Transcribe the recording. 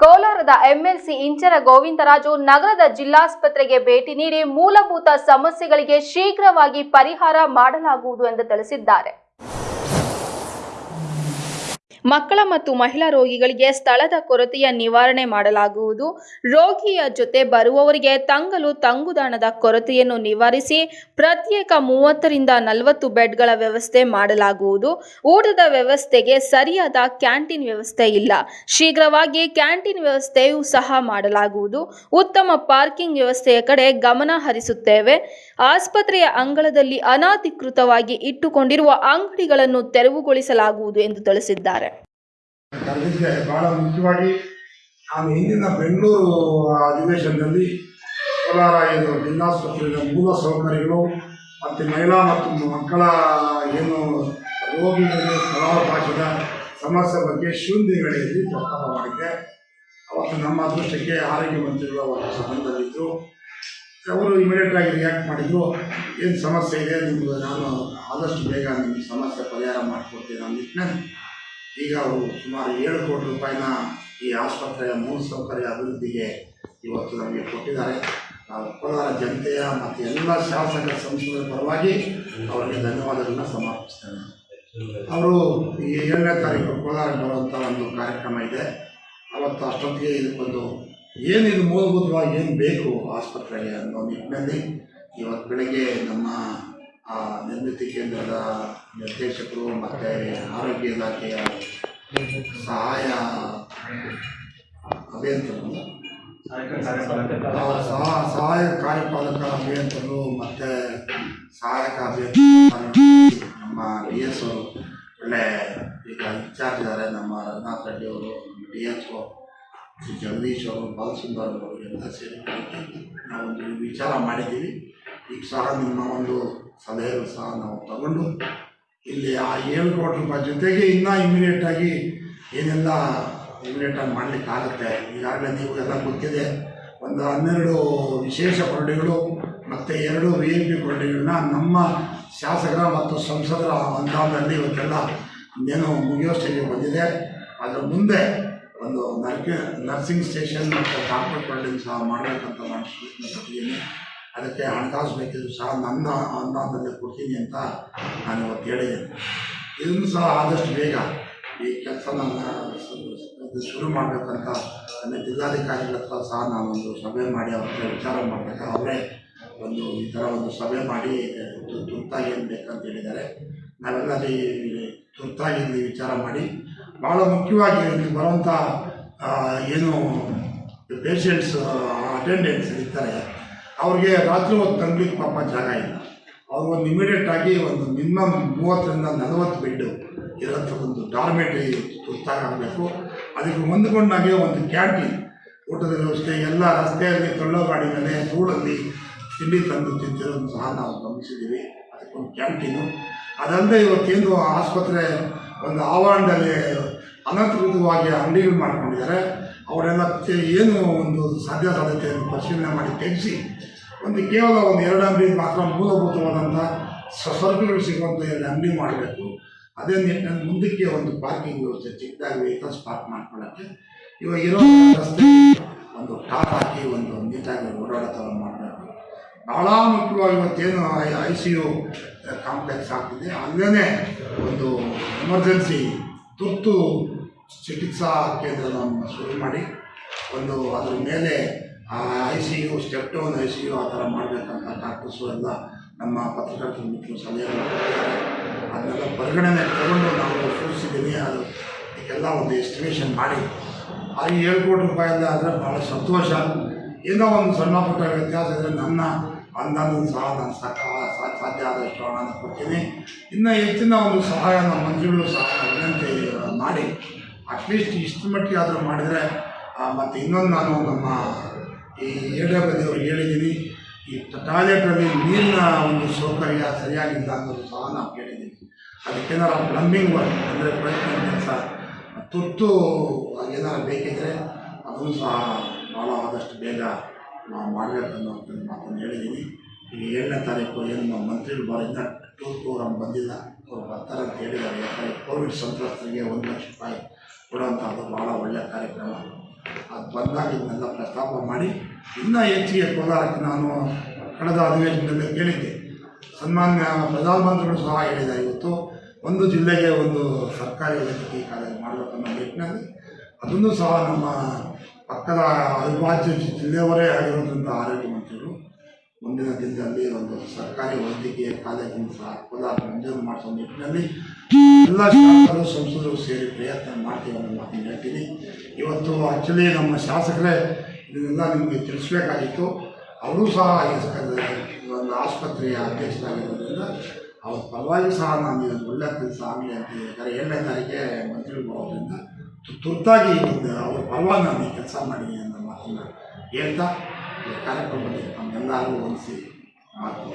ಕೋಲಾರದ ಎಂಎಲ್ಸಿ ಇಂಚರ ಗೋವಿಂದರಾಜು ನಗರದ ಜಿಲ್ಲಾಸ್ಪತ್ರೆಗೆ ಭೇಟಿ ನೀಡಿ ಮೂಲಭೂತ ಸಮಸ್ಯೆಗಳಿಗೆ ಶೀಘ್ರವಾಗಿ ಪರಿಹಾರ ಮಾಡಲಾಗುವುದು ಎಂದು ತಿಳಿಸಿದ್ದಾರೆ. ಮಕ್ಕಳ ಮತ್ತು ಮಹಿಳಾ ರೋಗಿಗಳಿಗೆ ಸ್ಥಳದ ಕೊರತೆಯ ನಿವಾರಣೆ ಮಾಡಲಾಗುವುದು. ರೋಗಿಯ ಜೊತೆ ಬರುವವರಿಗೆ ತಂಗಲು ತಂಗುದಾಣದ ಕೊರತೆಯನ್ನು ನಿವಾರಿಸಿ ಪ್ರತ್ಯೇಕ ಮೂವತ್ತರಿಂದ ನಲವತ್ತು ಬೆಡ್ಗಳ ವ್ಯವಸ್ಥೆ ಮಾಡಲಾಗುವುದು. ಊಟದ ವ್ಯವಸ್ಥೆಗೆ ಸರಿಯಾದ ಕ್ಯಾಂಟೀನ್ ವ್ಯವಸ್ಥೆ ಇಲ್ಲ. ಶೀಘ್ರವಾಗಿ ಕ್ಯಾಂಟೀನ್ ವ್ಯವಸ್ಥೆಯೂ ಸಹ ಮಾಡಲಾಗುವುದು. ಉತ್ತಮ ಪಾರ್ಕಿಂಗ್ ವ್ಯವಸ್ಥೆಯ ಕಡೆ ಗಮನ ಹರಿಸುತ್ತೇವೆ. ಆಸ್ಪತ್ರೆಯ ಅಂಗಳದಲ್ಲಿ ಅನಧಿಕೃತವಾಗಿ ಇಟ್ಟುಕೊಂಡಿರುವ ಅಂಗಡಿಗಳನ್ನು ತೆರವುಗೊಳಿಸಲಾಗುವುದು ಎಂದು ತಿಳಿಸಿದ್ದಾರೆ. ಕರೆದಿದ್ದೆ ಬಹಳ ಮುಖ್ಯವಾಗಿ ನಾನು ಹಿಂದಿನ ಬೆಂಗಳೂರು ಅಧಿವೇಶನದಲ್ಲಿ ಕೋಲಾರ ಏನು ಜಿಲ್ಲಾಸ್ಪತ್ರೆಯ ಮೂಲ ಸೌಕರ್ಯಗಳು ಮತ್ತು ಮಹಿಳಾ ಮತ್ತು ಮಕ್ಕಳ ಏನು ರೋಗಿಗಳಿಗೆ ಸ್ಥಳಾವಕಾಶದ ಸಮಸ್ಯೆ ಬಗ್ಗೆ ಶೂನ್ಯಗಳಲ್ಲಿ ಪ್ರಸ್ತಾಪ ಮಾಡಿದ್ದೆ. ಅವತ್ತು ನಮ್ಮ ಅದೃಷ್ಟಕ್ಕೆ ಆರೋಗ್ಯ ಮಂತ್ರಿಗಳು ಅವರು ಸಂಬಂಧದಲ್ಲಿದ್ದರು ಅವರು ಇಮಿಡಿಯೇಟಾಗಿ ರಿಯಾಕ್ಟ್ ಮಾಡಿದ್ರು. ಏನು ಸಮಸ್ಯೆ ಇದೆ? ನಿಮ್ಗೆ ನಾನು ಆದಷ್ಟು ಬೇಗ ನಿಮ್ಮ ಸಮಸ್ಯೆ ಪರಿಹಾರ ಮಾಡಿಕೊಡ್ತೀನಿ ಅನ್ನೋ ಈಗ ಅವರು ಸುಮಾರು ಏಳು ಕೋಟಿ ರೂಪಾಯಿನ ಈ ಆಸ್ಪತ್ರೆಯ ಮೂಲಸೌಕರ್ಯ ಅಭಿವೃದ್ಧಿಗೆ ಇವತ್ತು ನಮಗೆ ಕೊಟ್ಟಿದ್ದಾರೆ. ನಾವು ಕೋಲಾರ ಜನತೆಯ ಮತ್ತು ಎಲ್ಲ ಶಾಸಕ ಸಂಸದರ ಪರವಾಗಿ ಅವರಿಗೆ ಧನ್ಯವಾದಗಳನ್ನು ಸಮರ್ಪಿಸ್ತೇನೆ. ಅವರು ಈ ಏಳನೇ ತಾರೀಕು ಕೋಲಾರ ಬರುವಂಥ ಒಂದು ಕಾರ್ಯಕ್ರಮ ಇದೆ. ಅವತ್ತು ಅಷ್ಟೊತ್ತಿಗೆ ಇದಕ್ಕೊಂದು ಏನಿದು ಮೂಲಭೂತವಾಗಿ ಏನು ಬೇಕು ಆಸ್ಪತ್ರೆಗೆ ಅನ್ನೋ ನಿಟ್ಟಿನಲ್ಲಿ ಇವತ್ತು ಬೆಳಗ್ಗೆ ನಮ್ಮ ನಿರ್ಮಿತಿ ಕೇಂದ್ರದ ನಿರ್ದೇಶಕರು ಮತ್ತು ಆರೋಗ್ಯ ಇಲಾಖೆಯ ಸಹಾಯ, ಅಭಿಯಂತರರು. ಸಹಾಯ ಕಾರ್ಯಪಾಲಕ ಅಭಿಯಂತರರು ಮತ್ತು ಸಹಾಯಕ ಅಭಿಯಂತರ ನಮ್ಮ ಡಿ ಎಸ್ ಅವರು ಒಳ್ಳೆ ಈಗ ಇನ್ಚಾರ್ಜ್ ಇದ್ದಾರೆ ನಮ್ಮ ರಘುನಾಥ್ ರೆಡ್ಡಿ ಅವರು ಡಿ ಎಸ್ ಒ ಜಗದೀಶ್ ಅವರು, ಬಾಲಸುಂದರ್ ಅವರು ಎಲ್ಲ ಸೇರಿ ನಾವೊಂದು ವಿಚಾರ ಮಾಡಿದ್ದೀವಿ. ಈಗ ಸಹ ನಿಮ್ಮ ಒಂದು ಸಲಹೆಯನ್ನು ಸಹ ನಾವು ತಗೊಂಡು ಇಲ್ಲಿ ಆ ಏಳು ಕೋಟಿ ರೂಪಾಯಿ ಜೊತೆಗೆ ಇನ್ನೂ ಇಮಿಡಿಯೇಟಾಗಿ ಏನೆಲ್ಲ ಇಮಿಡಿಯೇಟಾಗಿ ಮಾಡಲಿಕ್ಕಾಗುತ್ತೆ ಈಗಾಗಲೇ ನೀವು ಎಲ್ಲ ಗೊತ್ತಿದೆ. ಒಂದು ಹನ್ನೆರಡು ವಿಶೇಷ ಕೊರಡಿಗಳು ಮತ್ತು ಎರಡು ವಿ ಎಂ ಪಿ ಕೊರಡಿಗಳನ್ನ ನಮ್ಮ ಶಾಸಕರ ಮತ್ತು ಸಂಸದರ ಅನುದಾನದಲ್ಲಿ ಇವತ್ತೆಲ್ಲ ಇನ್ನೇನು ಮುಗಿಯೋ ಸ್ಟೇಜಿಗೆ ಬಂದಿದೆ. ಅದರ ಮುಂದೆ ಒಂದು ನರ್ಕ ನರ್ಸಿಂಗ್ ಸ್ಟೇಷನ್ ಮತ್ತು ಡಾಕ್ಟರ್ ಕೊರಡಿಂಗ್ ಸಹ ಮಾಡಬೇಕಂತ ನಾನು ಅದಕ್ಕೆ ಹಣಕಾಸು ಬೇಕಿದ್ರು ಸಹ ನನ್ನ ಅನುದಾನದಲ್ಲಿ ಕೊಡ್ತೀನಿ ಅಂತ ನಾನು ಇವತ್ತು ಹೇಳಿದ್ದೇನೆ. ಇದನ್ನು ಸಹ ಆದಷ್ಟು ಬೇಗ ಈ ಕೆಲಸ ನಾನು ಶುರು ಮಾಡಬೇಕಂತ ನನ್ನ ಜಿಲ್ಲಾಧಿಕಾರಿಗಳ ಹತ್ರ ಸಹ ನಾನೊಂದು ಸಭೆ ಮಾಡಿ ಅವ್ರ ವಿಚಾರ ಮಾಡಬೇಕು. ಅವರೇ ಒಂದು ಈ ಥರ ಒಂದು ಸಭೆ ಮಾಡಿ ತುರ್ತಾಗಿ ಏನು ಬೇಕಂತ ಹೇಳಿದ್ದಾರೆ. ನಾವೆಲ್ಲ ಅಲ್ಲಿ ತುರ್ತಾಗಿ ವಿಚಾರ ಮಾಡಿ ಭಾಳ ಮುಖ್ಯವಾಗಿ ಇಲ್ಲಿ ಬರುವಂಥ ಏನು ಪೇಷಂಟ್ಸ್ ಅಟೆಂಡೆನ್ಸ್ ಇರ್ತಾರೆ. ಅವ್ರಿಗೆ ರಾತ್ರಿ ಹೊತ್ತು ತಂಗ್ಲಿಕ್ಕೆ ಪಾಪ ಜಾಗ ಇಲ್ಲ. ಅವ್ರು ಒಂದು ಇಮಿಡಿಯೇಟ್ ಆಗಿ ಒಂದು ಮಿನಿಮಮ್ ಮೂವತ್ತರಿಂದ ನಲವತ್ತು ಬೆಡ್ಡು ಇರೋಂಥ ಒಂದು ಡಾರ್ಮೆಟ್ರಿ ತುರ್ತಾಗಬೇಕು ಅದಕ್ಕೆ ಹೊಂದ್ಕೊಂಡಾಗೆ ಒಂದು ಕ್ಯಾಂಟೀನ್ ಊಟದ ವ್ಯವಸ್ಥೆ, ಎಲ್ಲ ರಸ್ತೆಯಲ್ಲಿ ತಳ್ಳೋ ಗಾಡಿ ಮೇಲೆ ಧೂಳಲ್ಲಿ ತಿಂಡಿ ತಂದು ತಿಂತಿರೋದು ಸಹ ನಾವು ಗಮನಿಸಿದ್ದೀವಿ. ಅದಕ್ಕೊಂದು ಕ್ಯಾಂಟೀನು ಅದಲ್ಲದೆ ಇವತ್ತೇನು ಆಸ್ಪತ್ರೆ ಒಂದು ಆವರಣದಲ್ಲಿ ಅನಧಿಕೃತವಾಗಿ ಅಂಗಡಿಗಳು ಮಾಡ್ಕೊಂಡಿದ್ದಾರೆ. ಅವರೆಲ್ಲ ಏನು ಒಂದು ಸಾಧ್ಯ ಸಾಧ್ಯತೆಯನ್ನು ಪರಿಶೀಲನೆ ಮಾಡಿ ತೆಗೆಸಿ, ಒಂದು ಕೇವಲ ಒಂದು ಎರಡು ಅಂಗಡಿ ಮಾತ್ರ ಮೂಲಭೂತವಾದಂಥ ಸಸರ್ಗಗಳು ಸಿಗುವಂಥ ಎರಡು ಅಂಗಡಿ ಮಾಡಬೇಕು. ಅದೇ ನಿಟ್ಟಿನಲ್ಲಿ ಮುಂದಕ್ಕೆ ಒಂದು ಪಾರ್ಕಿಂಗ್ ವ್ಯವಸ್ಥೆ ಚಿಕ್ಕದಾಗಿ ವೆಹಿಕಲ್ಸ್ ಪಾರ್ಕ್ ಮಾಡ್ಕೊಳ್ಳೋಕ್ಕೆ. ಇವಾಗ ಇರೋ ರಸ್ತೆ ಒಂದು ಟಾಪ್ ಹಾಕಿ ಒಂದು ನೀಟಾಗಿ ಓಡಾಡೋ ಮಾಡಬೇಕು. ಭಾಳ ಮುಖ್ಯವಾಗಿ ಇವತ್ತೇನು ಐ ಸಿ ಯು ಕಾಂಪ್ಲೆಕ್ಸ್ ಆಗ್ತಿದೆ. ಅಲ್ಲೇ ಒಂದು ಎಮರ್ಜೆನ್ಸಿ ತುರ್ತು ಚಿಕಿತ್ಸಾ ಕೇಂದ್ರವನ್ನು ಶುರು ಮಾಡಿ, ಒಂದು ಅದ್ರ ಮೇಲೆ I C U step down I C U ಆ ಥರ ಮಾಡಬೇಕಂತ ಡಾಕ್ಟರ್ಸು ಎಲ್ಲ ನಮ್ಮ ಪತ್ರಕರ್ತರ ಮಿತ್ರರು ಸಲಹೆ. ಅದನ್ನೆಲ್ಲ ಪರಿಗಣನೆ ತಗೊಂಡು ನಾವು ಸೂಚಿಸಿದ್ದೀನಿ ಅದು ಇದಕ್ಕೆಲ್ಲ ಒಂದು ಎಸ್ಟಿಮೇಷನ್ ಮಾಡಿ. ಆ ಏಳು ಕೋಟಿ ರೂಪಾಯಿಂದ ಆದರೆ ಭಾಳ ಸಂತೋಷ. ಏನೋ ಒಂದು ಸಣ್ಣ ಪುಟ್ಟ ವ್ಯತ್ಯಾಸ ಇದ್ದರೆ ನನ್ನ ಅಂದಾಜು ಸಹ ನಾನು ಸಾಕ, ಸಾಧ್ಯ ಆದಷ್ಟು ಹಣ ಕೊಡ್ತೀನಿ. ಇನ್ನು ಹೆಚ್ಚಿನ ಒಂದು ಸಹಾಯ ನಮ್ಮ ಮಂತ್ರಿಗಳು ಸಹ ವಿನಂತಿ ಮಾಡಿ. ಅಟ್ಲೀಸ್ಟ್ ಇಷ್ಟು ಮಟ್ಟಿಗೆ ಆದರೂ ಮಾಡಿದರೆ ಮತ್ತು ಇನ್ನೊಂದು ನಾನು ನಮ್ಮ ಈ ಎ ಡಬ್ಲ್ಯೂ ಅವ್ರಿಗೆ ಹೇಳಿದ್ದೀನಿ, ಈ ಟಾಯ್ಲೆಟಲ್ಲಿ ನೀರಿನ ಒಂದು ಸೌಕರ್ಯ ಸರಿಯಾಗಿಲ್ಲ ಅನ್ನೋದು ಸಹ ನಾವು ಕೇಳಿದ್ದೀನಿ ಅದಕ್ಕೇನಾರ ಪ್ಲಂಬಿಂಗ್ ವರ್ಕ್ ಅಂದರೆ ಪ್ರಯತ್ನ ಕೆಲಸ ತುರ್ತು ಏನಾರು ಬೇಕಿದ್ದರೆ ಅದನ್ನು ಸಹ ಭಾಳ ಆದಷ್ಟು ಬೇಗ ನಾವು ಮಾಡಬೇಕನ್ನೋ ಮಾತನ್ನು ಹೇಳಿದ್ದೀನಿ. ಈಗ ಏಳನೇ ತಾರೀಕು ಏನು ನಮ್ಮ ಮಂತ್ರಿಗಳು ಬಾರಿಂದ ಟೂರ್ ಪ್ರೋಗ್ರಾಮ್ ಬಂದಿಲ್ಲ. ಅವ್ರು ಬರ್ತಾರೆ ಅಂತ ಹೇಳಿದ್ದಾರೆ. ಯಾಕಂದರೆ ಕೋವಿಡ್ ಸಂತ್ರಸ್ತರಿಗೆ ಒಂದು ಲಕ್ಷ ರೂಪಾಯಿ ಕೊಡುವಂಥದ್ದು ಭಾಳ ಒಳ್ಳೆಯ ಕಾರ್ಯಕ್ರಮ. ಅದು ಬಂದಾಗ ಇದನ್ನೆಲ್ಲ ಪ್ರಸ್ತಾಪ ಮಾಡಿ, ಇನ್ನೂ ಹೆಚ್ಚಿಗೆ ಕೋಲಾರಕ್ಕೆ ನಾನು ಕಳೆದ ಅಧಿವೇಶನದಲ್ಲಿ ಕೇಳಿದ್ದೆ. ಸನ್ಮಾನ್ಯ ಪ್ರಧಾನಮಂತ್ರಿಗಳು ಸಹ ಹೇಳಿದ್ದಾರೆ ಇವತ್ತು. ಒಂದು ಜಿಲ್ಲೆಗೆ ಒಂದು ಸರ್ಕಾರಿ ವೈದ್ಯಕೀಯ ಕಾಲೇಜು ಮಾಡಬೇಕನ್ನೋ ನಿಟ್ಟಿನಲ್ಲಿ, ಅದನ್ನು ಸಹ ನಮ್ಮ ಪಕ್ಕದ ಅವಿಭಾಜ್ಯ ಜಿಲ್ಲೆಯವರೇ ಆಗಿರುವಂಥ ಆರೋಗ್ಯ ಮಂತ್ರಿಗಳು ಮುಂದಿನ ದಿನದಲ್ಲಿ ಒಂದು ಸರ್ಕಾರಿ ವೈದ್ಯಕೀಯ ಕಾಲೇಜನ್ನು ಸಹ ಕೋಲಾರ ಮಂಜೂರು ಮಾಡಿಸೋ ನಿಟ್ಟಿನಲ್ಲಿ ಎಲ್ಲ ಶಾಸಕರು, ಸಂಸದರು ಸೇರಿ ಪ್ರಯತ್ನ ಮಾಡ್ತೀವಿ ಅನ್ನೋ ಮಾತನ್ನು ಹೇಳ್ತೀನಿ. ಇವತ್ತು ಆ್ಯಕ್ಚುಲಿ ನಮ್ಮ ಶಾಸಕರೇ ಇದನ್ನೆಲ್ಲ ನಿಮಗೆ ತಿಳಿಸ್ಬೇಕಾಗಿತ್ತು. ಅವರು ಸಹ ಒಂದು ಆಸ್ಪತ್ರೆಯ ಅಧ್ಯಕ್ಷರಾಗಿರೋದ್ರಿಂದ ಅವ್ರ ಪರವಾಗಿ ಸಹ ನಾನು ಇದೊಂದು ಒಳ್ಳೆಯ ಕೆಲಸ ಆಗಲಿ ಅಂತ ಹೇಳಿದ್ದಾರೆ ಏಳನೇ ತಾರೀಕೆ ಮಂತ್ರಿಗಳು ಬರೋದ್ರಿಂದ ತುರ್ತಾಗಿ ಅವ್ರ ಪರವಾಗಿ ನಾನು ಈ ಕೆಲಸ ಮಾಡಿದ್ದೀನಿ ಅನ್ನೋ ಮಾತನ್ನು ಹೇಳ್ತಾ ಕಾರ್ಯಕ್ರಮದಲ್ಲಿ ನಮ್ಮೆಲ್ಲರಿಗೂ ಹೊಂದಿಸಿ ಮಾತು.